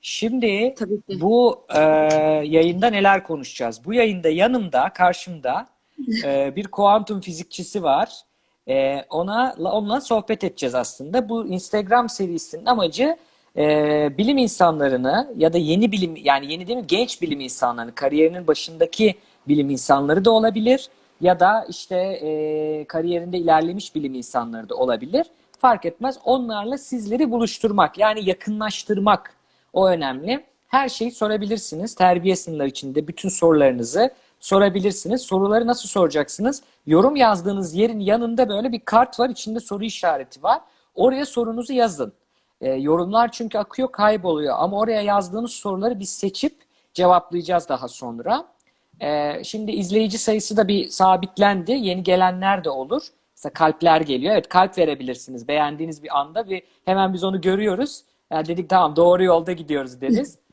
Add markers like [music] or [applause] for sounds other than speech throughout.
Şimdi bu e, yayında neler konuşacağız? Bu yayında yanımda, karşımda [laughs] e, bir kuantum fizikçisi var. E, ona onunla sohbet edeceğiz aslında. Bu Instagram serisinin amacı e, bilim insanlarını ya da yeni bilim yani yeni değil mi genç bilim insanlarını, kariyerinin başındaki bilim insanları da olabilir ya da işte e, kariyerinde ilerlemiş bilim insanları da olabilir. Fark etmez. Onlarla sizleri buluşturmak yani yakınlaştırmak o önemli. Her şeyi sorabilirsiniz. Terbiye sınırları içinde bütün sorularınızı sorabilirsiniz. Soruları nasıl soracaksınız? Yorum yazdığınız yerin yanında böyle bir kart var. içinde soru işareti var. Oraya sorunuzu yazın. E, yorumlar çünkü akıyor kayboluyor. Ama oraya yazdığınız soruları biz seçip cevaplayacağız daha sonra. E, şimdi izleyici sayısı da bir sabitlendi. Yeni gelenler de olur. Mesela kalpler geliyor. Evet kalp verebilirsiniz beğendiğiniz bir anda ve hemen biz onu görüyoruz. Yani dedik tamam doğru yolda gidiyoruz deriz. [laughs]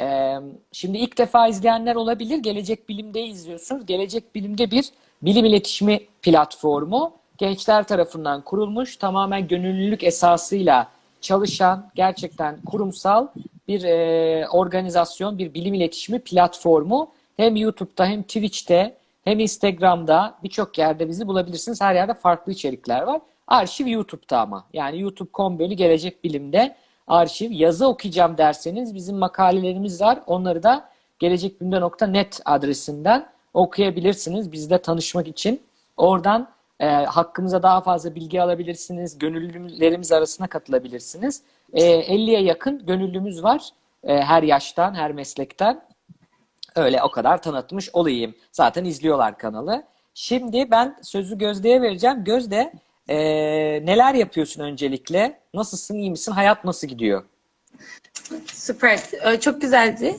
Ee, şimdi ilk defa izleyenler olabilir. Gelecek Bilim'de izliyorsunuz. Gelecek Bilim'de bir bilim iletişimi platformu. Gençler tarafından kurulmuş. Tamamen gönüllülük esasıyla çalışan gerçekten kurumsal bir e, organizasyon, bir bilim iletişimi platformu. Hem YouTube'da hem Twitch'te hem Instagram'da birçok yerde bizi bulabilirsiniz. Her yerde farklı içerikler var. Arşiv YouTube'da ama. Yani youtube.com bölü gelecek bilimde arşiv. Yazı okuyacağım derseniz bizim makalelerimiz var. Onları da gelecekbilimde.net adresinden okuyabilirsiniz. Bizle tanışmak için. Oradan e, hakkımıza daha fazla bilgi alabilirsiniz. Gönüllülerimiz arasına katılabilirsiniz. E, 50'ye yakın gönüllümüz var. E, her yaştan, her meslekten. Öyle o kadar tanıtmış olayım. Zaten izliyorlar kanalı. Şimdi ben sözü Gözde'ye vereceğim. Gözde e, neler yapıyorsun öncelikle? Nasılsın, iyi misin? Hayat nasıl gidiyor? Süper. Ee, Çok güzeldi.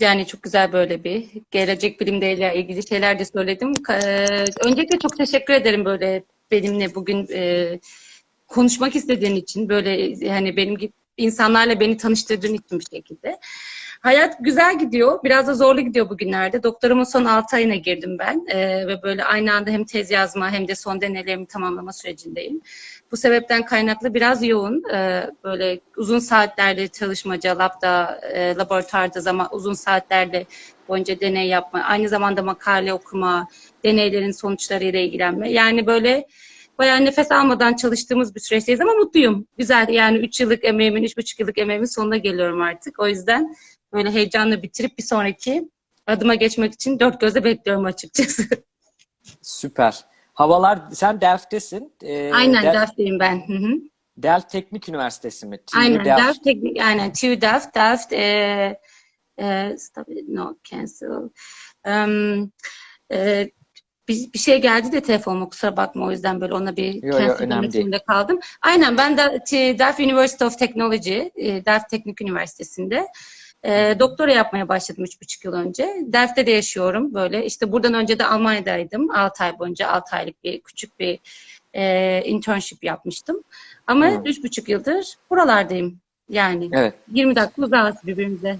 Yani çok güzel böyle bir gelecek bilimle ilgili şeyler de söyledim. Ka- Öncelikle çok teşekkür ederim böyle benimle bugün e, konuşmak istediğin için. Böyle yani benim gibi insanlarla beni tanıştırdığın için bir şekilde. Hayat güzel gidiyor. Biraz da zorlu gidiyor bugünlerde. Doktorumun son 6 ayına girdim ben. Ee, ve böyle aynı anda hem tez yazma hem de son deneylerimi tamamlama sürecindeyim. Bu sebepten kaynaklı biraz yoğun. Ee, böyle uzun saatlerde çalışmaca, labda, e, laboratuvarda zaman uzun saatlerde boyunca deney yapma, aynı zamanda makale okuma, deneylerin sonuçlarıyla ilgilenme. Yani böyle bayağı nefes almadan çalıştığımız bir süreçteyiz ama mutluyum. Güzel yani 3 yıllık emeğimin, 3,5 yıllık emeğimin sonuna geliyorum artık. O yüzden böyle heyecanla bitirip bir sonraki adıma geçmek için dört gözle bekliyorum açıkçası. Süper. Havalar, sen Delft'tesin. Ee, Aynen Del- Delft'teyim ben. Hı hı. Delft Teknik Üniversitesi mi? TU Aynen Delft. Delft, teknik, aynen TU Delft, Delft, e, e, stop it, no, cancel. Um, e, bir, bir şey geldi de telefonuma kusura bakma o yüzden böyle ona bir Yo, yo, cancel önemli değil. kaldım. Aynen ben de Delft University of Technology, e, Delft Teknik Üniversitesi'nde e, doktora yapmaya başladım üç buçuk yıl önce. Delft'te de yaşıyorum böyle. İşte buradan önce de Almanya'daydım. 6 ay boyunca 6 aylık bir küçük bir e, internship yapmıştım. Ama Hmm. üç buçuk yıldır buralardayım. Yani Evet. 20 dakika uzağız birbirimize.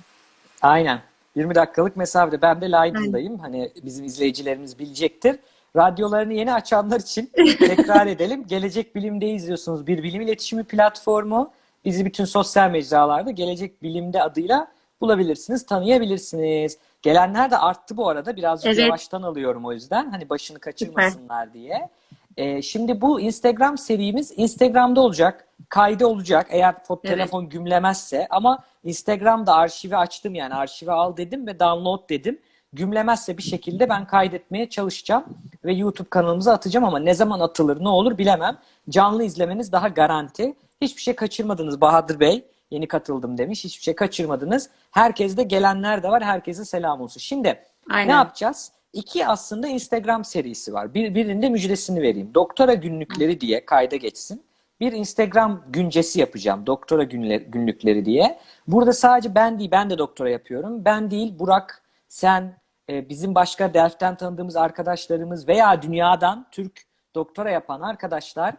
Aynen. 20 dakikalık mesafede. Ben de Leiden'dayım. Hani bizim izleyicilerimiz bilecektir. Radyolarını yeni açanlar için tekrar [laughs] edelim. Gelecek Bilim'de izliyorsunuz. Bir bilim iletişimi platformu. Bizi bütün sosyal mecralarda Gelecek Bilim'de adıyla bulabilirsiniz, tanıyabilirsiniz. Gelenler de arttı bu arada. Birazcık Evet. yavaştan alıyorum o yüzden. Hani başını kaçırmasınlar diye. Ee, şimdi bu Instagram serimiz Instagram'da olacak. Kaydı olacak eğer foto Evet. telefon gümlemezse. Ama Instagram'da arşivi açtım yani arşivi al dedim ve download dedim. Gümlemezse bir şekilde ben kaydetmeye çalışacağım ve YouTube kanalımıza atacağım ama ne zaman atılır ne olur bilemem. Canlı izlemeniz daha garanti. Hiçbir şey kaçırmadınız Bahadır Bey. Yeni katıldım demiş. Hiçbir şey kaçırmadınız. Herkes de gelenler de var. Herkese selam olsun. Şimdi Aynen. ne yapacağız? İki aslında Instagram serisi var. Bir, birinde müjdesini vereyim. Doktora günlükleri diye kayda geçsin. Bir Instagram güncesi yapacağım. Doktora günler, günlükleri diye. Burada sadece ben değil, ben de doktora yapıyorum. Ben değil, Burak, sen, e, bizim başka Delft'ten tanıdığımız arkadaşlarımız veya dünyadan Türk doktora yapan arkadaşlar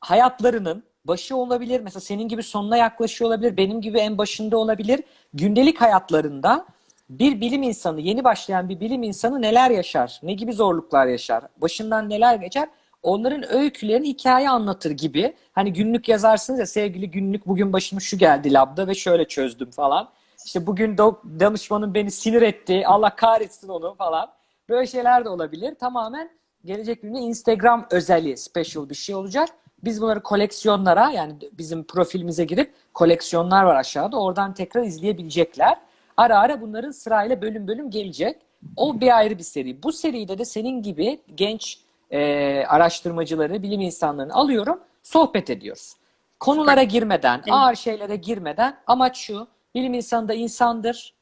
hayatlarının başı olabilir. Mesela senin gibi sonuna yaklaşıyor olabilir. Benim gibi en başında olabilir. Gündelik hayatlarında bir bilim insanı, yeni başlayan bir bilim insanı neler yaşar? Ne gibi zorluklar yaşar? Başından neler geçer? onların öykülerini hikaye anlatır gibi. Hani günlük yazarsınız ya sevgili günlük bugün başıma şu geldi labda ve şöyle çözdüm falan. İşte bugün danışmanım beni sinir etti. Allah kahretsin onu falan. Böyle şeyler de olabilir. Tamamen gelecek günde Instagram özeli special bir şey olacak. Biz bunları koleksiyonlara yani bizim profilimize girip koleksiyonlar var aşağıda. Oradan tekrar izleyebilecekler. Ara ara bunların sırayla bölüm bölüm gelecek. O bir ayrı bir seri. Bu seride de senin gibi genç e, araştırmacıları, bilim insanlarını alıyorum, sohbet ediyoruz. Konulara girmeden, ağır şeylere girmeden amaç şu, bilim insanı da insandır,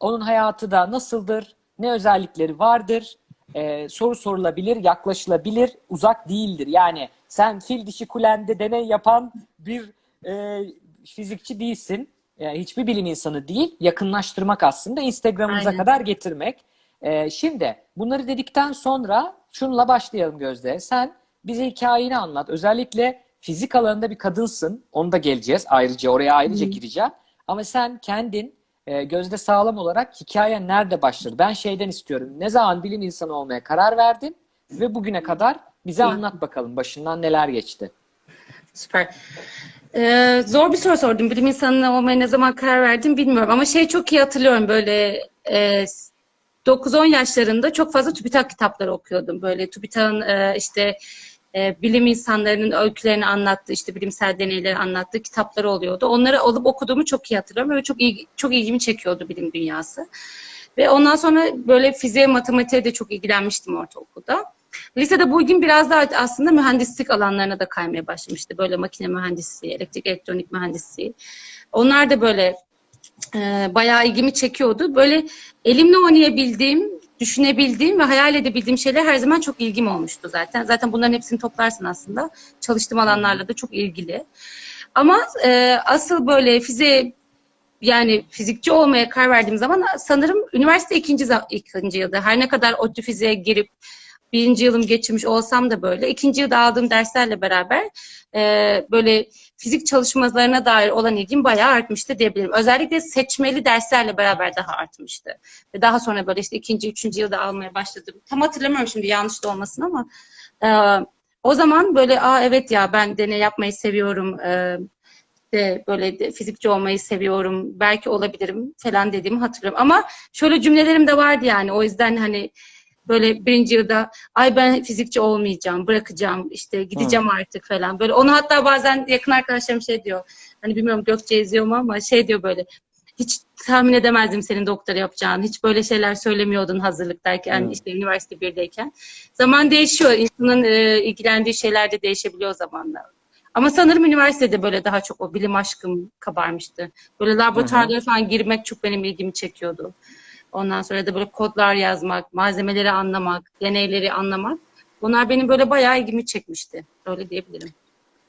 onun hayatı da nasıldır, ne özellikleri vardır, e, soru sorulabilir, yaklaşılabilir, uzak değildir. Yani sen fil dişi kulende deney yapan bir e, fizikçi değilsin. E, hiçbir bilim insanı değil. Yakınlaştırmak aslında Instagram'ımıza Aynen. kadar getirmek. E, şimdi bunları dedikten sonra şunla başlayalım Gözde. Sen bize hikayeni anlat. Özellikle fizik alanında bir kadınsın. Onu da geleceğiz ayrıca. Oraya ayrıca gireceğim. Ama sen kendin e, Gözde sağlam olarak hikayen nerede başladı? Ben şeyden istiyorum. Ne zaman bilim insanı olmaya karar verdin ve bugüne kadar bize anlat bakalım başından neler geçti. Süper. Ee, zor bir soru sordum. Bilim insanı olmaya ne zaman karar verdim bilmiyorum. Ama şey çok iyi hatırlıyorum böyle e, 9-10 yaşlarında çok fazla TÜBİTAK kitapları okuyordum. Böyle TÜBİTAK'ın e, işte e, bilim insanlarının öykülerini anlattığı, işte bilimsel deneyleri anlattığı kitapları oluyordu. Onları alıp okuduğumu çok iyi hatırlıyorum ve çok ilgi, çok ilgimi çekiyordu bilim dünyası. Ve ondan sonra böyle fiziğe, matematiğe de çok ilgilenmiştim ortaokulda. Lisede bu ilgim biraz daha aslında mühendislik alanlarına da kaymaya başlamıştı. Böyle makine mühendisliği, elektrik elektronik mühendisliği. Onlar da böyle e, bayağı ilgimi çekiyordu. Böyle elimle oynayabildiğim, düşünebildiğim ve hayal edebildiğim şeyler her zaman çok ilgim olmuştu zaten. Zaten bunların hepsini toplarsın aslında. Çalıştığım alanlarla da çok ilgili. Ama e, asıl böyle fiziğe yani fizikçi olmaya karar verdiğim zaman sanırım üniversite ikinci, ikinci yılda her ne kadar ODTÜ fiziğe girip birinci yılım geçirmiş olsam da böyle ikinci yılda aldığım derslerle beraber e, böyle fizik çalışmalarına dair olan ilgim bayağı artmıştı diyebilirim. Özellikle seçmeli derslerle beraber daha artmıştı. Ve daha sonra böyle işte ikinci, üçüncü yılda almaya başladım. Tam hatırlamıyorum şimdi yanlış da olmasın ama e, o zaman böyle aa evet ya ben deney yapmayı seviyorum. E, de böyle de fizikçi olmayı seviyorum. Belki olabilirim falan dediğimi hatırlıyorum. Ama şöyle cümlelerim de vardı yani. O yüzden hani böyle birinci yılda ay ben fizikçi olmayacağım, bırakacağım, işte gideceğim artık falan. Böyle onu hatta bazen yakın arkadaşlarım şey diyor. Hani bilmiyorum Gökçe izliyor mu ama şey diyor böyle. Hiç tahmin edemezdim senin doktora yapacağını. Hiç böyle şeyler söylemiyordun hazırlıktayken, Hmm. işte üniversite birdeyken. Zaman değişiyor. İnsanın e, ilgilendiği şeyler de değişebiliyor zamanla. Ama sanırım üniversitede böyle daha çok o bilim aşkım kabarmıştı. Böyle laboratuvarlara falan girmek çok benim ilgimi çekiyordu. Ondan sonra da böyle kodlar yazmak, malzemeleri anlamak, deneyleri anlamak. Bunlar benim böyle bayağı ilgimi çekmişti. Öyle diyebilirim.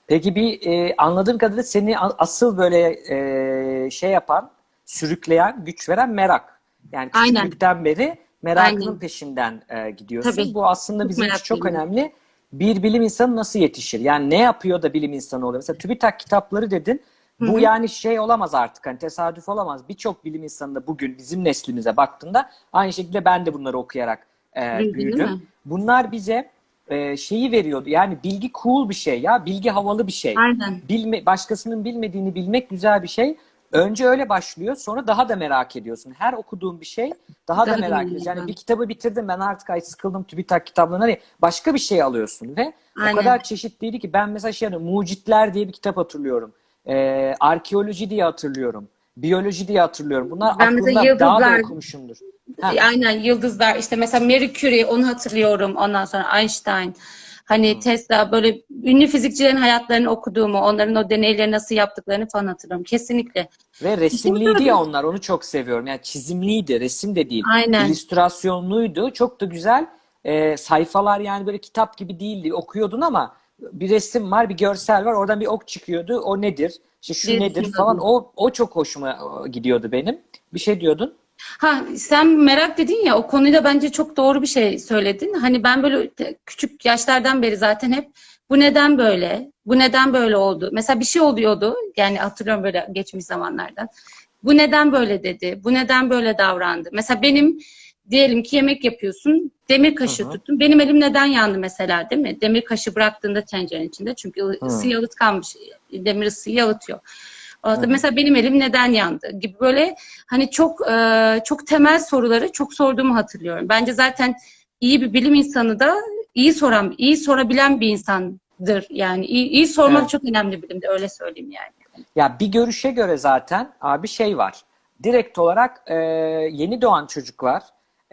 Peki bir e, anladığım kadarıyla seni asıl böyle e, şey yapan, sürükleyen, güç veren merak. Yani Aynen. küçüklükten beri merakının Aynen. peşinden e, gidiyorsun. Tabii. Bu aslında Çok bizim için çok önemli. Bir bilim insanı nasıl yetişir? Yani ne yapıyor da bilim insanı oluyor? Mesela TÜBİTAK kitapları dedin. Bu Hı hı. yani şey olamaz artık hani tesadüf olamaz. Birçok bilim insanı da bugün bizim neslimize baktığında aynı şekilde ben de bunları okuyarak e, büyüdüm. Bunlar bize e, şeyi veriyordu. Yani bilgi cool bir şey ya. Bilgi havalı bir şey. Aynen. Bilme, başkasının bilmediğini bilmek güzel bir şey. Önce öyle başlıyor. Sonra daha da merak ediyorsun. Her okuduğun bir şey daha, Daha da merak ediyorsun. Yani bir kitabı bitirdim ben artık ay sıkıldım TÜBİTAK kitaplarından. Hani başka bir şey alıyorsun ve Aynen. o kadar çeşitliydi ki ben mesela şey hatırlıyorum, Mucitler diye bir kitap hatırlıyorum. Ee, arkeoloji diye hatırlıyorum. Biyoloji diye hatırlıyorum. Bunlar Ben aklımda daha da yıldızlar- okumuşumdur. Ha. Aynen yıldızlar işte mesela Marie Curie onu hatırlıyorum. Ondan sonra Einstein. Hani Tesla böyle ünlü fizikçilerin hayatlarını okuduğumu, onların o deneyleri nasıl yaptıklarını falan hatırlıyorum. Kesinlikle. Ve resimliydi ya onlar. Onu çok seviyorum. Yani çizimliydi. Resim de değil. Aynen. İllüstrasyonluydu. Çok da güzel. Ee, sayfalar yani böyle kitap gibi değildi. Okuyordun ama bir resim var, bir görsel var. Oradan bir ok çıkıyordu. O nedir? İşte şu Bir nedir falan. O o çok hoşuma e, gidiyordu benim. Bir şey diyordun. Ha sen merak dedin ya o konuyla bence çok doğru bir şey söyledin. Hani ben böyle küçük yaşlardan beri zaten hep bu neden böyle? Bu neden böyle oldu? Mesela bir şey oluyordu. Yani hatırlıyorum böyle geçmiş zamanlardan. Bu neden böyle dedi? Bu neden böyle davrandı? Mesela benim diyelim ki yemek yapıyorsun. Demir kaşığı Hı hı. tuttun. Benim elim neden yandı mesela değil mi? Demir kaşığı bıraktığında tencerenin içinde. Çünkü Hı. yalıtkanmış. Demir ısıyı yalıtıyor. Hı hı. mesela benim elim neden yandı gibi böyle hani çok e, çok temel soruları çok sorduğumu hatırlıyorum. Bence zaten iyi bir bilim insanı da iyi soran, iyi sorabilen bir insandır. Yani iyi, iyi sormak Evet. çok önemli bilimde öyle söyleyeyim yani. Ya bir görüşe göre zaten abi şey var. Direkt olarak e, yeni doğan çocuklar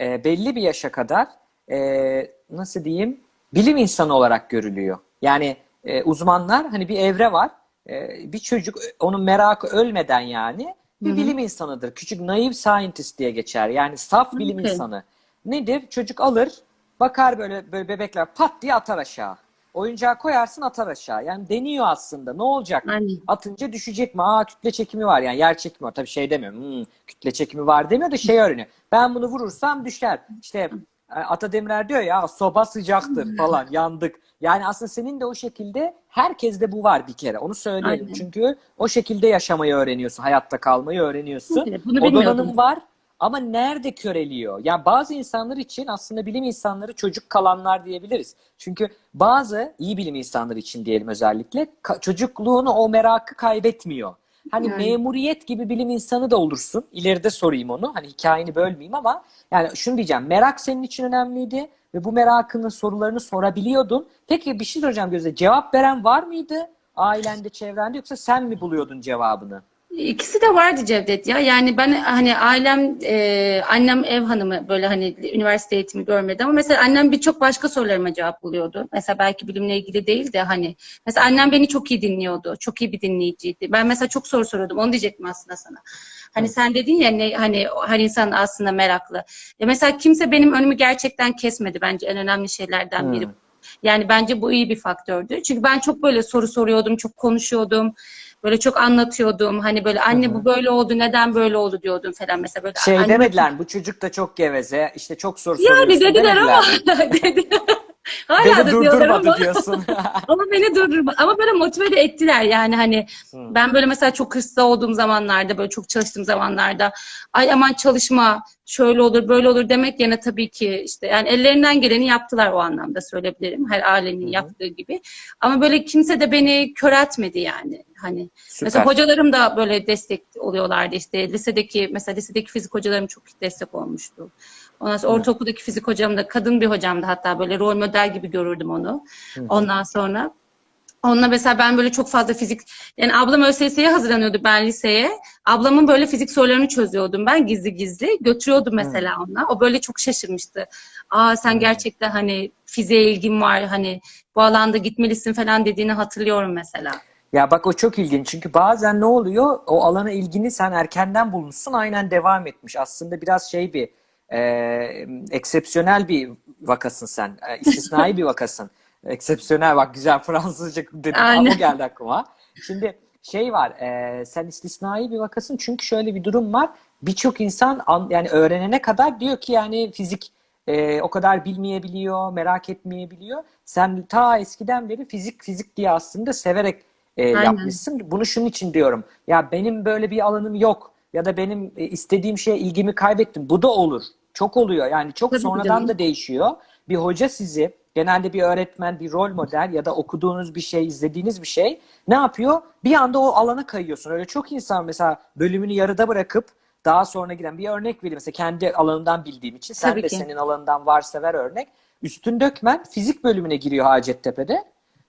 e, belli bir yaşa kadar e, nasıl diyeyim bilim insanı olarak görülüyor. Yani e, uzmanlar hani bir evre var. E, bir çocuk onun merakı ölmeden yani bir Hı hı. bilim insanıdır. Küçük naif scientist diye geçer. Yani saf bilim Okey. insanı. Nedir? Çocuk alır, bakar böyle böyle bebekler pat diye atar aşağı. Oyuncağı koyarsın atar aşağı. Yani deniyor aslında. Ne olacak? Aynen. Atınca düşecek mi? Aa kütle çekimi var yani yer çekimi var. Tabii şey demiyor. Hmm, kütle çekimi var demiyor da şey öğreniyor. Ben bunu vurursam düşer. İşte e, Ata Demirer diyor ya soba sıcaktır falan yandık. Yani aslında senin de o şekilde herkeste bu var bir kere. Onu söyleyelim. Aynen. Çünkü o şekilde yaşamayı öğreniyorsun. Hayatta kalmayı öğreniyorsun. Evet, bunu o donanım var. Ama nerede köreliyor? Yani bazı insanlar için aslında bilim insanları çocuk kalanlar diyebiliriz. Çünkü bazı iyi bilim insanları için diyelim özellikle çocukluğunu o merakı kaybetmiyor. Hani Yani. memuriyet gibi bilim insanı da olursun. İleride sorayım onu. Hani hikayeni bölmeyeyim ama yani şunu diyeceğim. Merak senin için önemliydi ve bu merakının sorularını sorabiliyordun. Peki bir şey soracağım Gözde. Cevap veren var mıydı? Ailende, çevrende yoksa sen mi buluyordun cevabını? İkisi de vardı Cevdet ya. Yani ben hani ailem, e, annem ev hanımı böyle hani üniversite eğitimi görmedi ama mesela annem birçok başka sorularıma cevap buluyordu. Mesela belki bilimle ilgili değil de hani mesela annem beni çok iyi dinliyordu. Çok iyi bir dinleyiciydi. Ben mesela çok soru soruyordum. Onu diyecektim aslında sana. Hani sen dedin ya ne, hani her insan aslında meraklı. Ya mesela kimse benim önümü gerçekten kesmedi bence en önemli şeylerden biri. Hmm. Yani bence bu iyi bir faktördü. Çünkü ben çok böyle soru soruyordum, çok konuşuyordum. Böyle çok anlatıyordum. Hani böyle anne bu böyle oldu, neden böyle oldu diyordum falan mesela böyle. Şey anne- demediler? Bu çocuk da çok geveze. işte çok soru Yani soruyorsun dediler ama [laughs] dedi. [laughs] Hala Beni da diyorlar ama, diyorsun. [laughs] ama beni durdurma. Ama böyle motive de ettiler yani hani Hı. ben böyle mesela çok hırslı olduğum zamanlarda böyle çok çalıştığım zamanlarda ay aman çalışma şöyle olur böyle olur demek yerine tabii ki işte yani ellerinden geleni yaptılar o anlamda söyleyebilirim her ailenin hı. yaptığı gibi ama böyle kimse de beni köreltmedi yani hani Süper. Mesela hocalarım da böyle destek oluyorlardı işte lisedeki mesela lisedeki fizik hocalarım çok destek olmuştu. Ondan sonra Hı. ortaokuldaki fizik hocam da kadın bir hocamdı hatta böyle rol model gibi görürdüm onu. Hı. Ondan sonra onunla mesela ben böyle çok fazla fizik yani ablam ÖSS'ye hazırlanıyordu ben liseye. Ablamın böyle fizik sorularını çözüyordum ben gizli gizli. Götürüyordum mesela ona. O böyle çok şaşırmıştı. Aa sen gerçekten hani fiziğe ilgin var hani bu alanda gitmelisin falan dediğini hatırlıyorum mesela. Ya bak o çok ilginç çünkü bazen ne oluyor o alana ilgini sen erkenden bulmuşsun aynen devam etmiş. Aslında biraz şey bir e, eksepsiyonel bir vakasın sen. E, istisnai [laughs] bir vakasın. Eksepsiyonel bak güzel Fransızca dedim ama geldi aklıma. Şimdi şey var e, sen istisnai bir vakasın çünkü şöyle bir durum var. Birçok insan an- yani öğrenene kadar diyor ki yani fizik e, o kadar bilmeyebiliyor, merak etmeyebiliyor. Sen ta eskiden beri fizik fizik diye aslında severek e, Aynen. yapmışsın. Bunu şunun için diyorum. Ya benim böyle bir alanım yok ya da benim e, istediğim şeye ilgimi kaybettim. Bu da olur. Çok oluyor. Yani çok Tabii sonradan canım. da değişiyor. Bir hoca sizi genelde bir öğretmen, bir rol model ya da okuduğunuz bir şey, izlediğiniz bir şey ne yapıyor? Bir anda o alana kayıyorsun. Öyle çok insan mesela bölümünü yarıda bırakıp daha sonra giren bir örnek vereyim. Mesela kendi alanından bildiğim için sen Tabii de ki. senin alanından varsa ver örnek. Üstün Dökmen fizik bölümüne giriyor Hacettepe'de.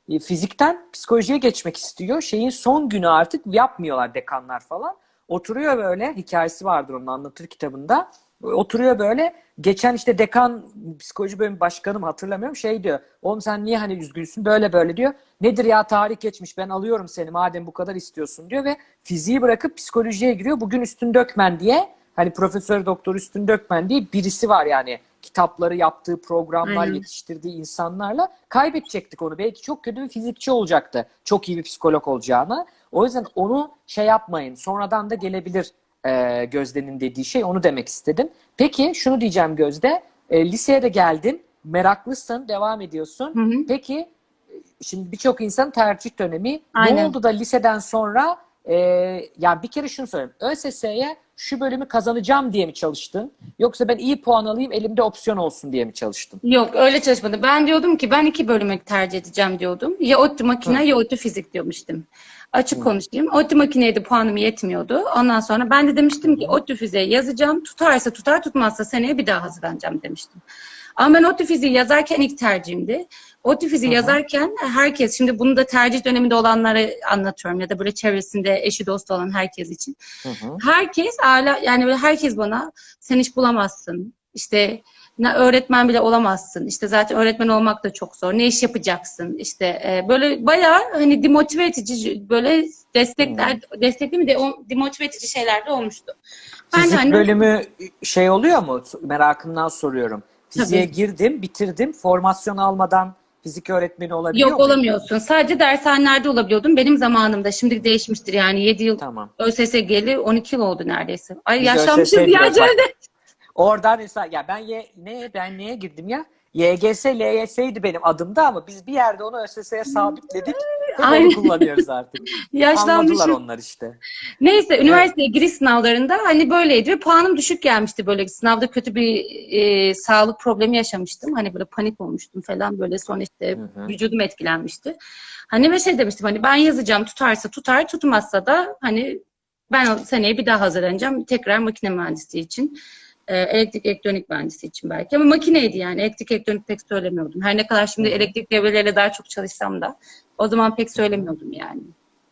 E, Fizikten psikolojiye geçmek istiyor. Şeyin son günü artık yapmıyorlar dekanlar falan. Oturuyor böyle hikayesi vardır onun anlatır kitabında. Oturuyor böyle geçen işte dekan psikoloji bölümü başkanım hatırlamıyorum şey diyor. Oğlum sen niye hani üzgünsün böyle böyle diyor. Nedir ya tarih geçmiş ben alıyorum seni madem bu kadar istiyorsun diyor ve fiziği bırakıp psikolojiye giriyor. Bugün Üstün Dökmen diye hani Profesör Doktor Üstün Dökmen diye birisi var yani kitapları yaptığı programlar Aynen. yetiştirdiği insanlarla kaybedecektik onu. Belki çok kötü bir fizikçi olacaktı. Çok iyi bir psikolog olacağına. O yüzden onu şey yapmayın. Sonradan da gelebilir e, Gözde'nin dediği şey. Onu demek istedim. Peki şunu diyeceğim Gözde. E, liseye de geldin. Meraklısın. Devam ediyorsun. Hı hı. Peki e, şimdi birçok insan tercih dönemi. Ne Aynen. oldu da liseden sonra e, yani bir kere şunu söyleyeyim. ÖSS'ye şu bölümü kazanacağım diye mi çalıştın? Yoksa ben iyi puan alayım elimde opsiyon olsun diye mi çalıştın? Yok öyle çalışmadı. Ben diyordum ki ben iki bölümü tercih edeceğim diyordum. Ya ODTÜ makine ya ODTÜ fizik diyormuştum. Açık konuşayım. ODTÜ makineydi puanım yetmiyordu. Ondan sonra ben de demiştim ki ODTÜ fiziğe yazacağım. Tutarsa tutar tutmazsa seneye bir daha hazırlanacağım demiştim. Ama ben ODTÜ fiziği yazarken ilk tercihimdi. Fiziği yazarken herkes, şimdi bunu da tercih döneminde olanlara anlatıyorum ya da böyle çevresinde eşi dostu olan herkes için. Hı hı. Herkes hala yani böyle herkes bana sen iş bulamazsın. İşte ne öğretmen bile olamazsın. İşte zaten öğretmen olmak da çok zor. Ne iş yapacaksın? İşte e, böyle bayağı hani demotive edici böyle destekler destekli mi de o demotive edici şeyler de olmuştu. Ben Fizik hani bölümü şey oluyor mu? Merakımdan soruyorum. Fiziğe Tabii. girdim, bitirdim. Formasyon almadan fizik öğretmeni olabiliyor yok muyum? olamıyorsun. Sadece dershanelerde olabiliyordum. Benim zamanımda şimdi değişmiştir yani 7 yıl Tamam. ÖSS geldi 12 yıl oldu neredeyse. Ay Biz yaşlanmışız ya. Oradan mesela ya ben ye, ne ben neye girdim ya? YGS, LYS'ydi benim adımda ama biz bir yerde onu ÖSS'ye sabitledik. Aynen. kullanıyoruz artık. [laughs] Yaşlanmışız. Anladılar onlar işte. Neyse üniversiteye giriş sınavlarında hani böyleydi ve puanım düşük gelmişti böyle sınavda kötü bir e, sağlık problemi yaşamıştım. Hani böyle panik olmuştum falan böyle sonra işte Hı hı. vücudum etkilenmişti. Hani ve şey demiştim hani ben yazacağım tutarsa tutar tutmazsa da hani ben seneye bir daha hazırlanacağım tekrar makine mühendisliği için. E, elektrik elektronik mühendisi için belki ama makineydi yani elektrik elektronik pek söylemiyordum. Her ne kadar şimdi elektrik devreleriyle daha çok çalışsam da o zaman pek söylemiyordum yani.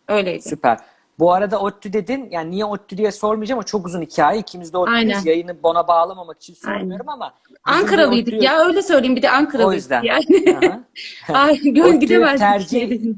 Öyleydi. Süper. Bu arada ODTÜ dedin. Yani niye ODTÜ diye sormayacağım ama çok uzun hikaye. İkimiz de ODTÜ'yüz. Yayını bona bağlamamak için sormuyorum ama Ankaralıydık ODTÜ ya öyle söyleyeyim bir de Ankaralıydık O yüzden. yani. [laughs] Ay gön [laughs] gidemezdik. tercih-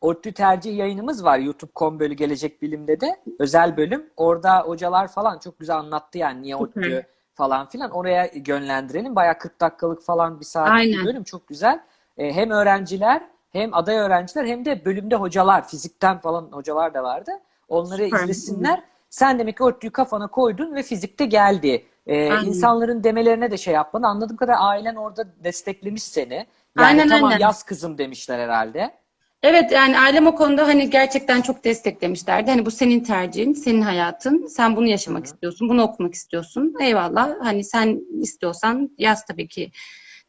ODTÜ tercih yayınımız var YouTube.com bölü gelecek bilimde de özel bölüm. Orada hocalar falan çok güzel anlattı yani niye. ODTÜ falan filan. Oraya yönlendirelim. Bayağı 40 dakikalık falan bir saatlik bir bölüm çok güzel. Ee, hem öğrenciler hem aday öğrenciler hem de bölümde hocalar, fizikten falan hocalar da vardı. Onları Süper. izlesinler. Sen demek ki ODTÜ'yü kafana koydun ve fizikte geldi. Ee, Aynen. insanların demelerine de şey yapmadın. Anladığım kadar ailen orada desteklemiş seni. Yani Aynen, tamam aynen. yaz kızım demişler herhalde. Evet yani ailem o konuda hani gerçekten çok desteklemişlerdi. Hani bu senin tercihin, senin hayatın. Sen bunu yaşamak istiyorsun, bunu okumak istiyorsun. Eyvallah. Hani sen istiyorsan yaz tabii ki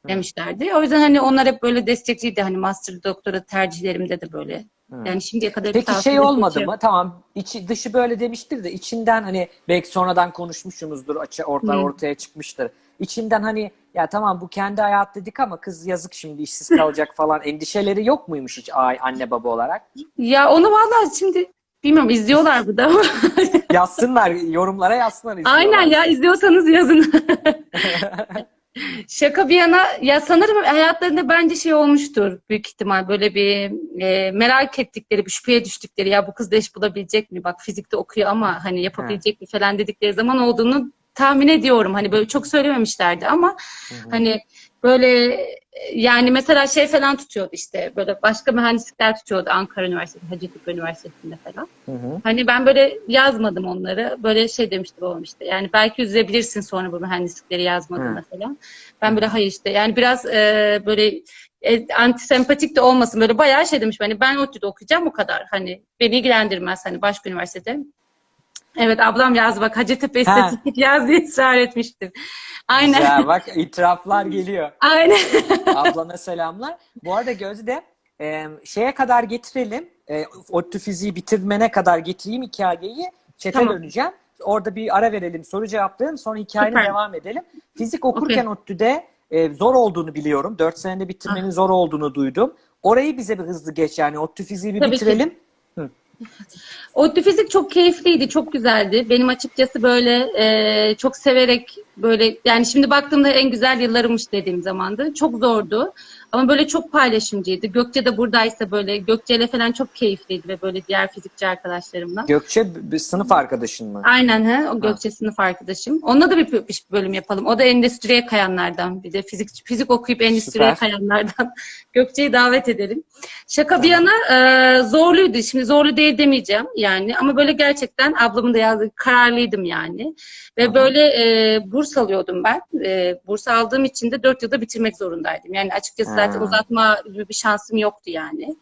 demişlerdi. O yüzden hani onlar hep böyle destekliydi. Hani master doktora tercihlerimde de böyle. Yani şimdiye kadar Peki şey olmadı şey mı? Tamam içi dışı böyle demiştir de içinden hani belki sonradan konuşmuşsunuzdur açı orta, Hı. ortaya çıkmıştır. İçinden hani ya tamam bu kendi hayat dedik ama kız yazık şimdi işsiz kalacak [laughs] falan endişeleri yok muymuş hiç anne baba olarak? Ya onu vallahi şimdi bilmiyorum izliyorlar bu da ama. [laughs] Yazsınlar yorumlara yazsınlar izliyorlar. Aynen ya izliyorsanız yazın. [laughs] Şaka bir yana ya sanırım hayatlarında bence şey olmuştur büyük ihtimal böyle bir e, merak ettikleri bir şüpheye düştükleri ya bu kız da iş bulabilecek mi bak fizikte okuyor ama hani yapabilecek mi falan dedikleri zaman olduğunu tahmin ediyorum hani böyle çok söylememişlerdi ama hani böyle yani mesela şey falan tutuyordu işte böyle başka mühendislikler tutuyordu Ankara Üniversitesi, Hacettepe Üniversitesi'nde falan. Hı hı. Hani ben böyle yazmadım onları. Böyle şey demişti babam işte. Yani belki üzebilirsin sonra bu mühendislikleri yazmadığında falan. Ben böyle hayır işte. Yani biraz e, böyle e, antisempatik de olmasın. Böyle bayağı şey demiş. Hani ben ODTÜ'de okuyacağım o kadar. Hani beni ilgilendirmez hani başka üniversitede. Evet ablam yaz bak Hacettepe Ha. İstatistik yaz diye ısrar etmiştim. Aynen. Güzel bak itiraflar geliyor. [laughs] Aynen. Ablana selamlar. Bu arada Gözde e, şeye kadar getirelim. E, ODTÜ fiziği bitirmene kadar getireyim hikayeyi. Çete Tamam. döneceğim. Orada bir ara verelim, soru cevaplayalım. Sonra hikayenin Süper. devam edelim. Fizik okurken ODTÜ'de e, zor olduğunu biliyorum. 4 senede bitirmenin zor olduğunu duydum. Orayı bize bir hızlı geç yani. ODTÜ fiziği bir Tabii ki. ODTÜ fizik çok keyifliydi, çok güzeldi. Benim açıkçası böyle e, çok severek böyle yani şimdi baktığımda en güzel yıllarımmış dediğim zamandı. Çok zordu ama böyle çok paylaşımcıydı. Gökçe de buradaysa böyle Gökçe'yle falan çok keyifliydi ve böyle diğer fizikçi arkadaşlarımla. Gökçe bir sınıf arkadaşın mı? Aynen he, o Gökçe sınıf arkadaşım. Onunla da bir, bir bölüm yapalım. O da endüstriye kayanlardan. Bir de fizik fizik okuyup endüstriye Süper. kayanlardan. [laughs] Gökçe'yi davet edelim. Şaka bir yana e, zorluydu. Şimdi zorlu değil demeyeceğim yani. Ama böyle gerçekten ablamın da yazdığı kararlıydım yani. Ve Aha. böyle e, burs alıyordum ben. E, burs aldığım için de dört yılda bitirmek zorundaydım. Yani açıkçası zaten Ha. uzatma gibi bir şansım yoktu yani.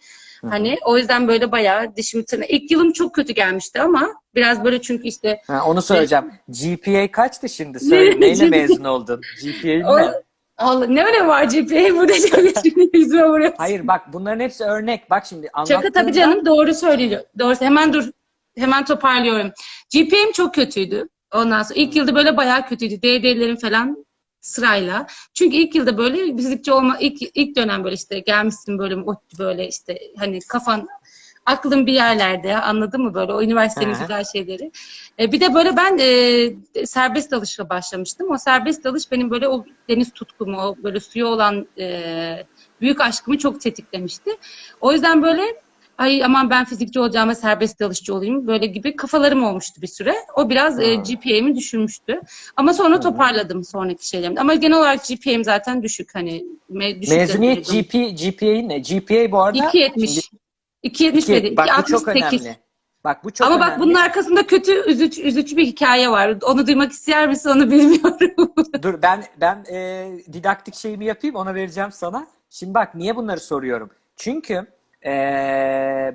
Hani o yüzden böyle bayağı dişimi tırna. İlk yılım çok kötü gelmişti ama biraz böyle çünkü işte Ha, onu söyleyeceğim. GPA kaçtı şimdi? Söyle. Ne? Neyle mezun oldun? O- ne? Allah ne öyle var GPA burada [laughs] şimdi yüzüme vuruyor. Hayır bak bunların hepsi örnek. Bak şimdi Şaka tabii anlattığında canım doğru söylüyor. Doğru. Hemen dur. Hemen toparlıyorum. GPA'm çok kötüydü. Ondan sonra ilk yılda böyle bayağı kötüydü. DD'lerim falan sırayla. Çünkü ilk yılda böyle fizikçi olma ilk ilk dönem böyle işte gelmişsin böyle o- böyle işte hani kafan aklın bir yerlerde anladın mı böyle o üniversitenin hı. güzel şeyleri. E, bir de böyle ben e, serbest dalışla başlamıştım. O serbest dalış benim böyle o deniz tutkumu, o böyle suya olan e, büyük aşkımı çok tetiklemişti. O yüzden böyle ay aman ben fizikçi olacağıma serbest dalışçı olayım böyle gibi kafalarım olmuştu bir süre. O biraz e, Ha. GPA'mi düşürmüştü. Ama sonra toparladım sonraki şeylerimde. Ama genel olarak GPA'm zaten düşük hani me, düşük mezuniyet. GP, GPA'in ne? GPA bu arada 2.70. 2.70 İki- dedi. bak bu çok 2.68. önemli. Bak bu çok Ama önemli. bak bunun arkasında kötü üzücü, üzücü bir hikaye var. Onu duymak ister misin onu [laughs] bilmiyorum. Dur ben ben e, didaktik şeyimi yapayım ona vereceğim sana. Şimdi bak niye bunları soruyorum? Çünkü e,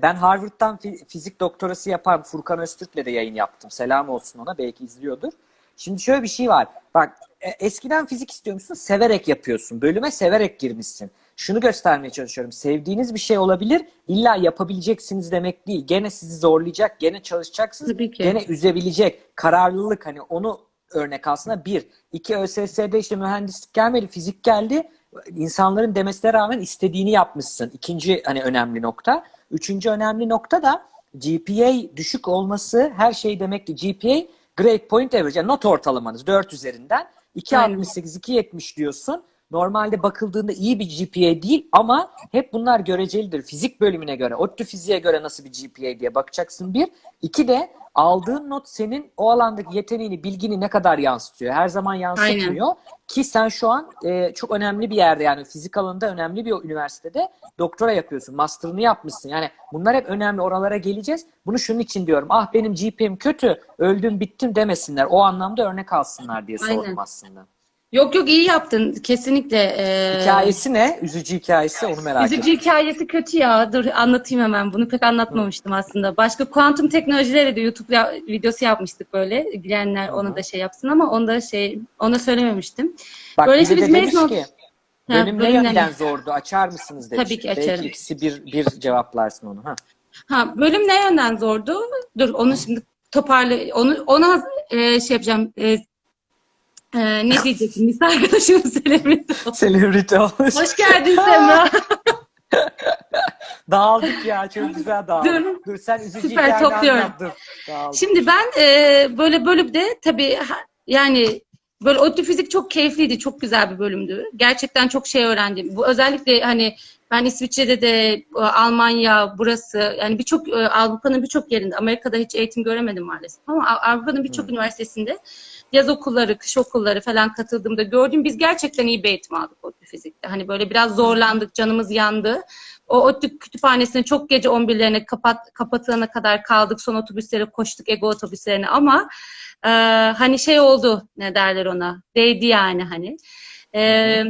ben Harvard'dan fi- fizik doktorası yapan Furkan Öztürk'le de yayın yaptım. Selam olsun ona belki izliyordur. Şimdi şöyle bir şey var. Bak e, eskiden fizik istiyormuşsun severek yapıyorsun. Bölüme severek girmişsin. Şunu göstermeye çalışıyorum. Sevdiğiniz bir şey olabilir. İlla yapabileceksiniz demek değil. Gene sizi zorlayacak, gene çalışacaksınız. Tabii ki. Gene üzebilecek. Kararlılık hani onu örnek aslında bir. iki ÖSS'de işte mühendislik gelmedi, fizik geldi. İnsanların demesine rağmen istediğini yapmışsın. İkinci hani önemli nokta. Üçüncü önemli nokta da GPA düşük olması her şey demek ki GPA grade point average yani not ortalamanız 4 üzerinden 2.68 2.70 diyorsun. Normalde bakıldığında iyi bir GPA değil ama hep bunlar görecelidir. Fizik bölümüne göre, ODTÜ fiziğe göre nasıl bir GPA diye bakacaksın bir. İki de aldığın not senin o alandaki yeteneğini, bilgini ne kadar yansıtıyor. Her zaman yansıtmıyor. Ki sen şu an e, çok önemli bir yerde yani fizik alanında önemli bir üniversitede doktora yapıyorsun. Master'ını yapmışsın. Yani bunlar hep önemli. Oralara geleceğiz. Bunu şunun için diyorum. Ah benim GPA'm kötü, öldüm bittim demesinler. O anlamda örnek alsınlar diye sordum Aynen. aslında. Yok yok iyi yaptın. Kesinlikle. E, Hikayesi ne? Üzücü hikayesi onu merak Üzücü ettim. hikayesi kötü ya. Dur anlatayım hemen. Bunu pek anlatmamıştım aslında. Başka kuantum teknolojileri de YouTube ya- videosu yapmıştık böyle. İlgilenenler onu da şey yapsın ama onu da şey ona söylememiştim. Bak Böyle işte biz mezun ki Ha, bölüm ne bölümden- yönden zordu? Açar mısınız demiş. Tabii ki açarım. Belki ikisi bir, bir cevaplarsın onu. Ha. Ha bölüm ne yönden zordu? Dur onu şimdi toparla onu ona e, şey yapacağım. E, e, ne diyecektim? Lise arkadaşım Selem'in. Celebrity olmuş. Hoş geldin Semra. [laughs] Dağıldık ya. Çok güzel dağıldık. Dur. Dur, sen üzücü Süper, topluyorum. Şimdi ben e, böyle bölümde tabii yani böyle ODTÜ fizik çok keyifliydi. Çok güzel bir bölümdü. Gerçekten çok şey öğrendim. Bu özellikle hani ben İsviçre'de de e, Almanya burası yani birçok e, Avrupa'nın birçok yerinde Amerika'da hiç eğitim göremedim maalesef ama Av- Avrupa'nın birçok üniversitesinde yaz okulları, kış okulları falan katıldığımda gördüm. Biz gerçekten iyi bir eğitim aldık ODTÜ fizikte. Hani böyle biraz zorlandık, canımız yandı. O ODTÜ kütüphanesine çok gece 11'lerine kapat, kapatılana kadar kaldık. Son otobüslere koştuk, ego otobüslerine ama e, hani şey oldu ne derler ona değdi yani hani. E,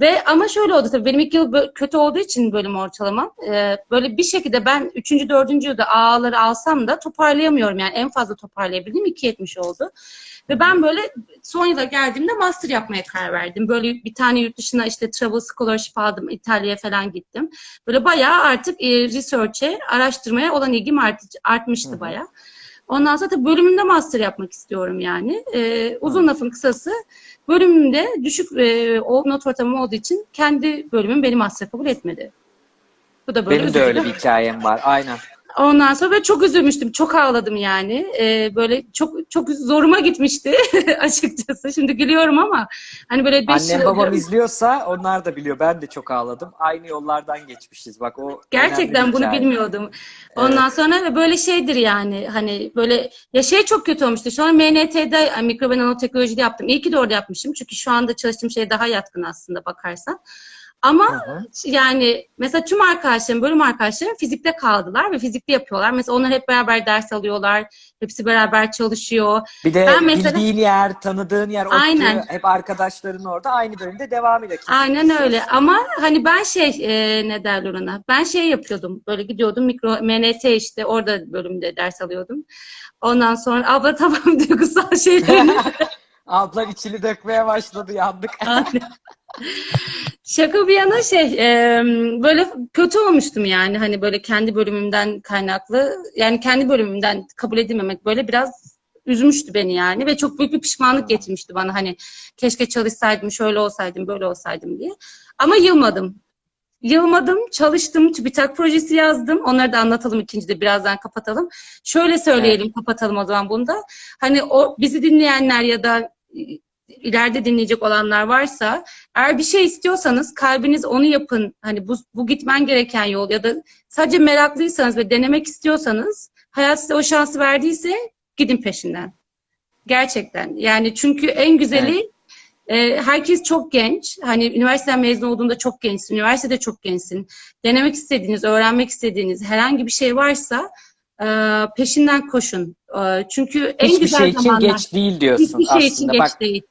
ve ama şöyle oldu tabii benim ilk yıl kötü olduğu için bölüm ortalamam. e, böyle bir şekilde ben 3. 4. yılda A'ları alsam da toparlayamıyorum. Yani en fazla toparlayabildiğim 2.70 oldu. Ve ben böyle son yıla geldiğimde master yapmaya karar verdim. Böyle bir tane yurt dışına işte travel scholarship aldım. İtalya'ya falan gittim. Böyle bayağı artık e, research'e, araştırmaya olan ilgim art, artmıştı Hı bayağı. Ondan sonra tabii bölümümde master yapmak istiyorum yani. E, uzun lafın kısası bölümümde düşük e, o not ortamı olduğu için kendi bölümüm beni master kabul etmedi. Bu da böyle Benim de öyle bir hikayem var. Aynen. Ondan sonra böyle çok üzülmüştüm. Çok ağladım yani. Ee, böyle çok çok zoruma gitmişti [laughs] açıkçası. Şimdi gülüyorum ama hani böyle beş Annem yıl- babam izliyorsa onlar da biliyor. Ben de çok ağladım. Aynı yollardan geçmişiz. Bak o Gerçekten bunu hikaye. bilmiyordum. Ondan sonra ve böyle şeydir yani hani böyle ya şey çok kötü olmuştu. Şu an MNT'de yani mikro ve nanoteknolojide yaptım. İyi ki de orada yapmışım. Çünkü şu anda çalıştığım şey daha yatkın aslında bakarsan. Ama Hı hı. yani mesela tüm arkadaşlarım, bölüm arkadaşlarım fizikte kaldılar ve fizikte yapıyorlar. Mesela onlar hep beraber ders alıyorlar. Hepsi beraber çalışıyor. Bir de Ben mesela- bildiğin yer, tanıdığın yer, Aynen. hep arkadaşların orada aynı bölümde devam ediyor. Aynen öyle. Ama hani ben şey e, ne derler ona? Ben şey yapıyordum. Böyle gidiyordum mikro MNT işte orada bölümde ders alıyordum. Ondan sonra abla [laughs] tamam duygusal şeylerini [laughs] Ablan içini dökmeye başladı yandık. [laughs] Şaka bir yana şey e, böyle kötü olmuştum yani hani böyle kendi bölümümden kaynaklı yani kendi bölümümden kabul edilmemek böyle biraz üzmüştü beni yani ve çok büyük bir pişmanlık getirmişti bana hani keşke çalışsaydım şöyle olsaydım böyle olsaydım diye ama yılmadım. Yılmadım, çalıştım, TÜBİTAK projesi yazdım. Onları da anlatalım ikincide birazdan kapatalım. Şöyle söyleyelim, kapatalım o zaman bunu da. Hani o bizi dinleyenler ya da ileride dinleyecek olanlar varsa eğer bir şey istiyorsanız kalbiniz onu yapın. Hani bu, bu gitmen gereken yol ya da sadece meraklıysanız ve denemek istiyorsanız hayat size o şansı verdiyse gidin peşinden. Gerçekten. Yani çünkü en güzeli e, herkes çok genç. Hani üniversiteden mezun olduğunda çok gençsin. Üniversitede çok gençsin. Denemek istediğiniz, öğrenmek istediğiniz herhangi bir şey varsa e, peşinden koşun. E, çünkü en Hiçbir güzel şey için zamanlar. geç değil diyorsun Hiçbir şey için aslında. geç Bak değil.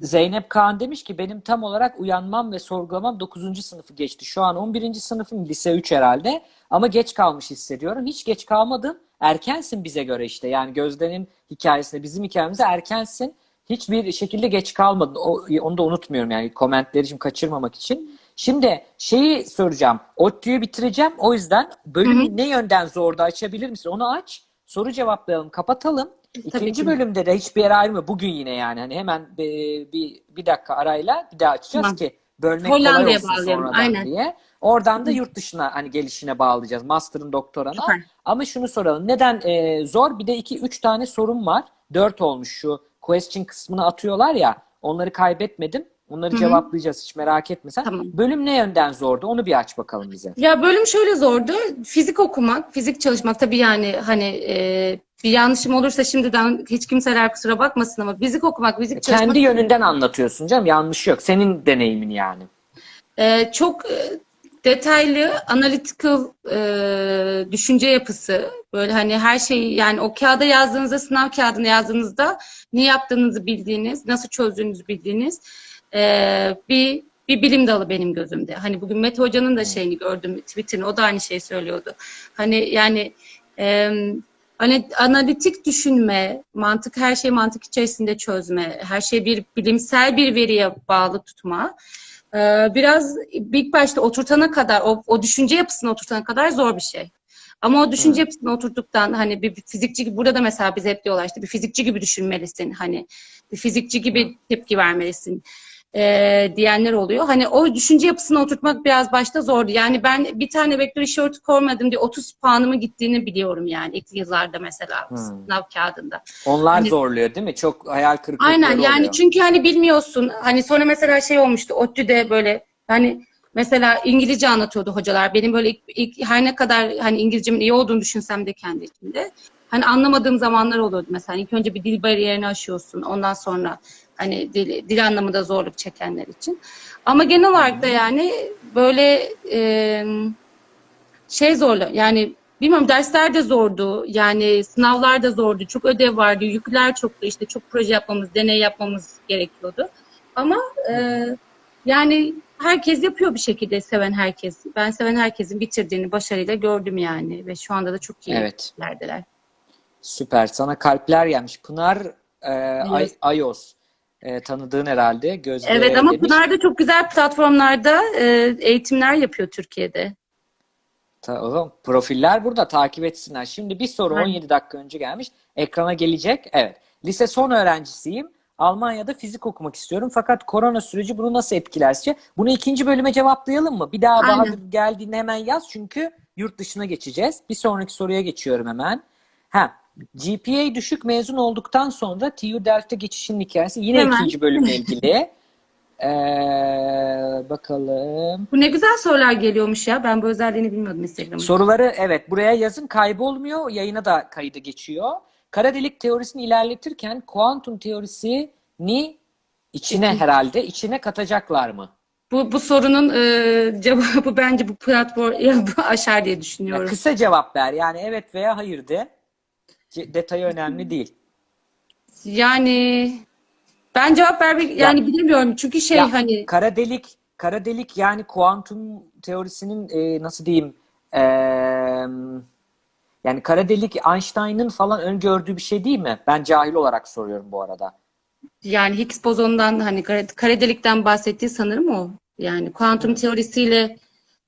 Zeynep Kaan demiş ki benim tam olarak uyanmam ve sorgulamam 9. sınıfı geçti. Şu an 11. sınıfım lise 3 herhalde ama geç kalmış hissediyorum. Hiç geç kalmadın. Erkensin bize göre işte. Yani Gözde'nin hikayesinde bizim hikayemizde erkensin. Hiçbir şekilde geç kalmadın. O, onu da unutmuyorum yani komentleri şimdi kaçırmamak için. Şimdi şeyi soracağım. ODTÜ'yü bitireceğim. O yüzden bölümü ne yönden zordu açabilir misin? Onu aç. Soru cevaplayalım. Kapatalım. Tabii İkinci ki. bölümde de hiçbir yere ayrılma. Bugün yine yani. Hani hemen bir, bir, bir dakika arayla bir daha açacağız Tamam. ki bölmek Hollanda'ya kolay olsun bağlayalım, sonradan aynen. diye. Oradan da yurt dışına hani gelişine bağlayacağız. Master'ın doktorana. Süper. Ama şunu soralım. Neden e, zor? Bir de iki, üç tane sorum var. Dört olmuş şu question kısmını atıyorlar ya. Onları kaybetmedim. Onları Hı hı. cevaplayacağız hiç merak etme sen. Tamam. Bölüm ne yönden zordu? Onu bir aç bakalım bize. Ya bölüm şöyle zordu. Fizik okumak, fizik çalışmak tabii yani hani e, bir yanlışım olursa şimdiden hiç kimseler kusura bakmasın ama fizik okumak, fizik çalışmak Kendi yönünden anlatıyorsun canım. Yanlış yok. Senin deneyimin yani. e, çok e, detaylı, analytical e, düşünce yapısı. Böyle hani her şeyi yani o kağıda yazdığınızda, sınav kağıdına yazdığınızda ne yaptığınızı bildiğiniz, nasıl çözdüğünüzü bildiğiniz e, bir bir bilim dalı benim gözümde. Hani bugün Mete Hoca'nın da şeyini gördüm Twitter'ını. O da aynı şeyi söylüyordu. Hani yani e, hani analitik düşünme, mantık her şeyi mantık içerisinde çözme, her şeyi bir bilimsel bir veriye bağlı tutma. e, biraz ilk başta oturtana kadar, o, o düşünce yapısını oturtana kadar zor bir şey. Ama o düşünce yapısını oturttuktan hani bir, bir fizikçi gibi burada da mesela bize hep diyorlar işte bir fizikçi gibi düşünmelisin hani bir fizikçi gibi tepki vermelisin e, diyenler oluyor. Hani o düşünce yapısını oturtmak biraz başta zordu. Yani ben bir tane vektör işareti koymadım diye 30 puanımı gittiğini biliyorum yani ilk yıllarda mesela Hmm. sınav kağıdında. Onlar Hani- zorluyor değil mi? Çok hayal kırıklıkları Aynen yani oluyor. çünkü hani bilmiyorsun. Hani sonra mesela şey olmuştu ODTÜ'de böyle hani mesela İngilizce anlatıyordu hocalar. Benim böyle ilk, ilk her ne kadar hani İngilizcemin iyi olduğunu düşünsem de kendi içimde. Hani anlamadığım zamanlar oluyordu mesela. İlk önce bir dil bariyerini aşıyorsun. Ondan sonra hani dil, dil anlamında zorluk çekenler için. Ama genel olarak da yani böyle e, şey zorlu. Yani bilmiyorum dersler de zordu. Yani sınavlar da zordu. Çok ödev vardı. Yükler çoktu. İşte çok proje yapmamız, deney yapmamız gerekiyordu. Ama e, yani herkes yapıyor bir şekilde seven herkes. Ben seven herkesin bitirdiğini başarıyla gördüm yani. Ve şu anda da çok iyi Evet. yerdeler. Süper. Sana kalpler gelmiş. Pınar e, Ay- Evet. Ayos. E, tanıdığın herhalde. Gözde Evet ama demiş. Pınar da çok güzel platformlarda e, eğitimler yapıyor Türkiye'de. Tamam. Profiller burada takip etsinler. Şimdi bir soru Aynen. 17 dakika önce gelmiş. Ekrana gelecek. Evet. Lise son öğrencisiyim. Almanya'da fizik okumak istiyorum. Fakat korona süreci bunu nasıl etkiler sizce? Bunu ikinci bölüme cevaplayalım mı? Bir daha Aynen. Bahadır geldiğinde hemen yaz. Çünkü yurt dışına geçeceğiz. Bir sonraki soruya geçiyorum hemen. Ha, GPA düşük mezun olduktan sonra TU Delft'e geçişin hikayesi. Yine Hemen. ikinci bölümle ilgili. [laughs] Ee, bakalım. Bu ne güzel sorular geliyormuş ya. Ben bu özelliğini bilmiyordum Instagram'ın. Soruları evet buraya yazın kaybolmuyor. Yayına da kaydı geçiyor. Kara delik teorisini ilerletirken kuantum teorisini içine herhalde içine katacaklar mı? bu bu sorunun e, cevabı [laughs] bence bu platform aşar diye Ya düşünüyorum. kısa cevap ver. Yani evet veya hayır de. Ce- Detayı önemli değil. Yani ben cevap vermek Ya yani bilemiyorum çünkü şey ya hani kara delik kara delik yani kuantum teorisinin e, nasıl diyeyim e, yani kara delik Einstein'ın falan öngördüğü bir şey değil mi? Ben cahil olarak soruyorum bu arada. yani Higgs bozonundan hani kare, kare delikten bahsettiği sanırım o. Yani kuantum teorisiyle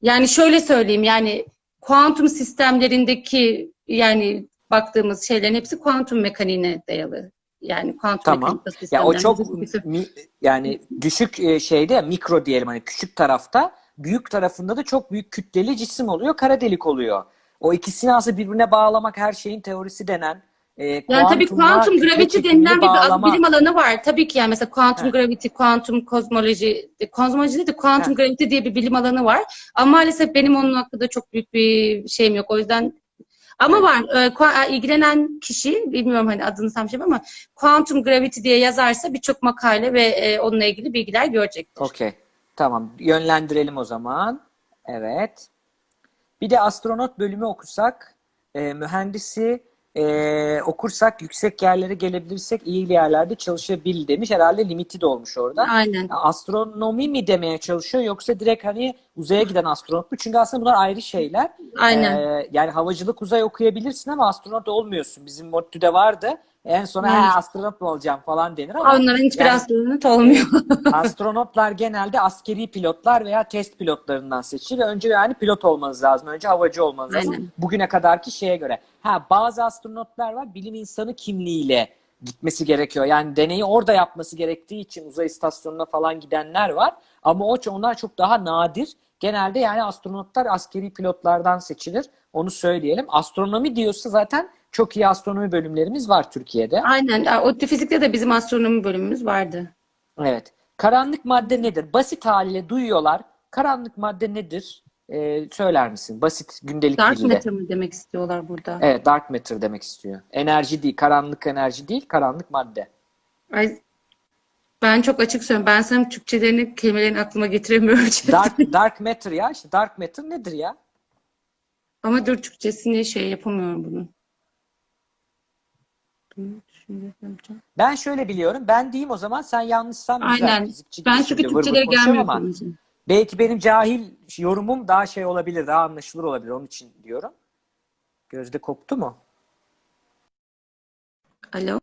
yani şöyle söyleyeyim yani kuantum sistemlerindeki yani baktığımız şeylerin hepsi kuantum mekaniğine dayalı. Yani kuantum Tamam. mekanik Ya o çok mi- yani düşük e, şeyde mikro diyelim hani küçük tarafta büyük tarafında da çok büyük kütleli cisim oluyor. Kara delik oluyor. O ikisini aslında birbirine bağlamak her şeyin teorisi denen e, Yani tabii kuantum gravity denilen bir bağlama. bilim alanı var. Tabii ki yani mesela kuantum gravity, kuantum kozmoloji, kozmoloji değil de kuantum gravity diye bir bilim alanı var. Ama maalesef benim onun hakkında çok büyük bir şeyim yok. O yüzden ama var. Ee, kua- ilgilenen kişi, bilmiyorum hani adını tam şey ama kuantum gravity diye yazarsa birçok makale ve e, onunla ilgili bilgiler görecektir. Okey. Tamam. Yönlendirelim o zaman. Evet. Bir de astronot bölümü okusak, e, mühendisi e, okursak, yüksek yerlere gelebilirsek iyi yerlerde çalışabil demiş. Herhalde limiti de olmuş orada. Aynen. Astronomi mi demeye çalışıyor yoksa direkt hani uzaya giden astronot mu? Çünkü aslında bunlar ayrı şeyler. Aynen. Ee, yani havacılık uzay okuyabilirsin ama astronot olmuyorsun. Bizim MOTTÜ'de vardı. En sona Yani astronot mu olacağım falan denir ama onların hiçbir yani astronot olmuyor. [laughs] Astronotlar genelde askeri pilotlar veya test pilotlarından seçilir. Önce yani pilot olmanız lazım. Önce havacı olmanız lazım. Aynen. Bugüne kadarki şeye göre. Ha bazı astronotlar var bilim insanı kimliğiyle gitmesi gerekiyor. Yani deneyi orada yapması gerektiği için uzay istasyonuna falan gidenler var. Ama o onlar çok daha nadir. Genelde yani astronotlar askeri pilotlardan seçilir. Onu söyleyelim. Astronomi diyorsa zaten çok iyi astronomi bölümlerimiz var Türkiye'de. Aynen. ODTÜ Fizik'te de bizim astronomi bölümümüz vardı. Evet. Karanlık madde nedir? Basit haliyle duyuyorlar. Karanlık madde nedir? Ee, söyler misin? Basit gündelik Dark diliyle. matter mı demek istiyorlar burada? Evet, dark matter demek istiyor. Enerji değil, karanlık enerji değil, karanlık madde. Ay, ben çok açık söylüyorum. Ben sana Türkçelerini, kelimelerini aklıma getiremiyorum. [laughs] Dark dark matter ya. işte dark matter nedir ya? Ama dur Türkçesini şey yapamıyorum bunun. Ben şöyle biliyorum. Ben diyeyim o zaman sen yanlışsan. Aynen. Ben çünkü konuşuyorum gelmiyor ama. Belki benim cahil yorumum daha şey olabilir, daha anlaşılır olabilir. Onun için diyorum. Gözde koptu mu? Alo.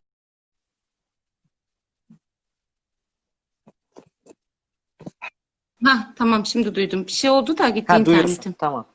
Ha tamam şimdi duydum. Bir şey oldu da gitti Ha internetim. Tamam.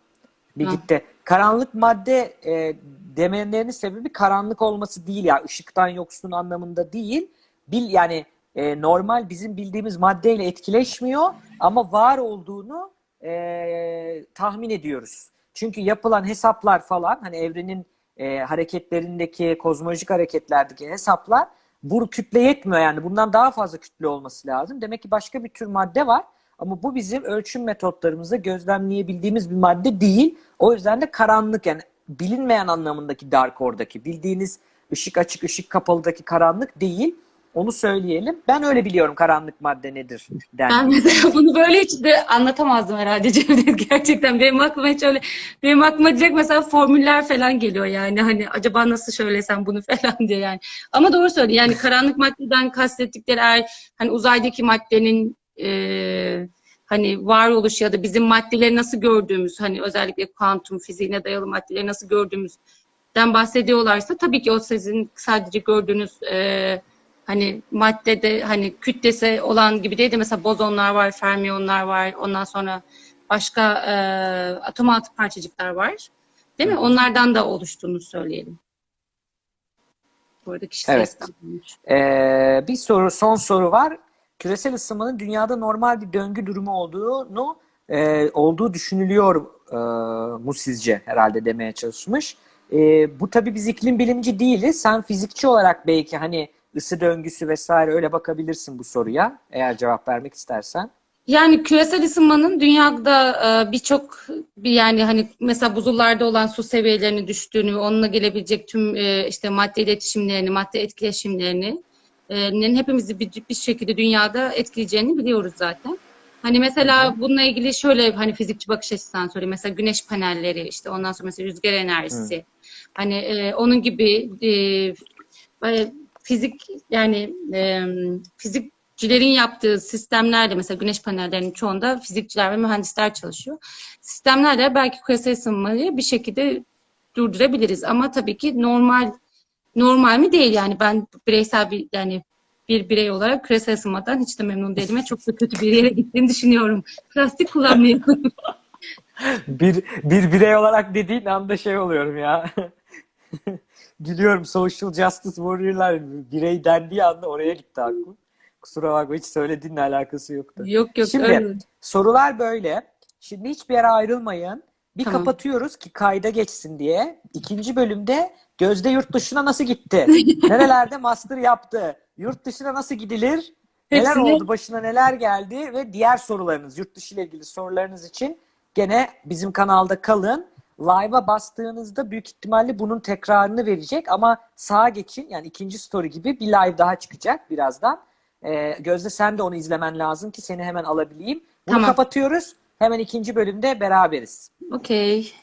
Bir Ha. gitti. Karanlık madde e, demelerinin sebebi karanlık olması değil ya. ışıktan yoksun anlamında değil. Bil yani e, normal bizim bildiğimiz maddeyle etkileşmiyor ama var olduğunu e, tahmin ediyoruz. Çünkü yapılan hesaplar falan hani evrenin e, hareketlerindeki kozmolojik hareketlerdeki hesaplar bu kütle yetmiyor yani bundan daha fazla kütle olması lazım. Demek ki başka bir tür madde var ama bu bizim ölçüm metotlarımızda gözlemleyebildiğimiz bir madde değil. O yüzden de karanlık yani bilinmeyen anlamındaki dark oradaki bildiğiniz ışık açık ışık kapalıdaki karanlık değil. Onu söyleyelim. Ben öyle biliyorum karanlık madde nedir Ben dendiğinde. mesela bunu böyle hiç de anlatamazdım herhalde [laughs] Cevdet gerçekten. Benim aklıma hiç öyle benim aklıma direkt mesela formüller falan geliyor yani hani acaba nasıl söylesem bunu [laughs] falan diye yani. Ama doğru söylüyor. Yani karanlık maddeden kastettikleri eğer hani uzaydaki maddenin e, hani varoluş ya da bizim maddeleri nasıl gördüğümüz hani özellikle kuantum fiziğine dayalı maddeleri nasıl gördüğümüzden bahsediyorlarsa tabii ki o sizin sadece gördüğünüz e, hani maddede hani kütlesi olan gibi değil de mesela bozonlar var, fermiyonlar var. Ondan sonra başka e, atom altı parçacıklar var. Değil mi? Onlardan da oluştuğunu söyleyelim. Bu arada kişi Evet. Ee, bir soru, son soru var. Küresel ısınmanın dünyada normal bir döngü durumu olduğunu e, olduğu düşünülüyor e, mu sizce herhalde demeye çalışmış. E, bu tabii biz iklim bilimci değiliz. Sen fizikçi olarak belki hani ısı döngüsü vesaire öyle bakabilirsin bu soruya eğer cevap vermek istersen. Yani küresel ısınmanın dünyada e, birçok bir yani hani mesela buzullarda olan su seviyelerinin düştüğünü, onunla gelebilecek tüm e, işte madde iletişimlerini, madde etkileşimlerini e, hepimizi bir, bir şekilde dünyada etkileyeceğini biliyoruz zaten. Hani mesela bununla ilgili şöyle hani fizikçi bakış açısından söyleyeyim. Mesela güneş panelleri işte ondan sonra mesela rüzgar enerjisi. Hani e, onun gibi e, fizik yani e, fizikçilerin yaptığı sistemlerle mesela güneş panellerinin çoğunda fizikçiler ve mühendisler çalışıyor. Sistemlerle belki küresel ısınmayı bir şekilde durdurabiliriz ama tabii ki normal normal mi değil yani ben bireysel bir yani bir birey olarak küresel ısınmadan hiç de memnun değilim çok da kötü bir yere gittiğini düşünüyorum. Plastik kullanmayalım. [laughs] Bir, bir birey olarak dediğin anda şey oluyorum ya. [laughs] Gülüyorum. Social Justice Warrior'lar birey dendiği anda oraya gitti aklım. Kusura bakma hiç söylediğinle alakası yoktu. yok yok Şimdi öyle. sorular böyle. Şimdi hiçbir yere ayrılmayın. Bir Tamam. kapatıyoruz ki kayda geçsin diye. İkinci bölümde Gözde yurt dışına nasıl gitti? [laughs] Nerelerde master yaptı? Yurt dışına nasıl gidilir? Neler Hepsini- oldu? Başına neler geldi? Ve diğer sorularınız, yurt dışı ile ilgili sorularınız için gene bizim kanalda kalın. Live'a bastığınızda büyük ihtimalle bunun tekrarını verecek ama sağa geçin. Yani ikinci story gibi bir live daha çıkacak birazdan. Ee, Gözde sen de onu izlemen lazım ki seni hemen alabileyim. Bunu Tamam. kapatıyoruz. Hemen ikinci bölümde beraberiz. Okey.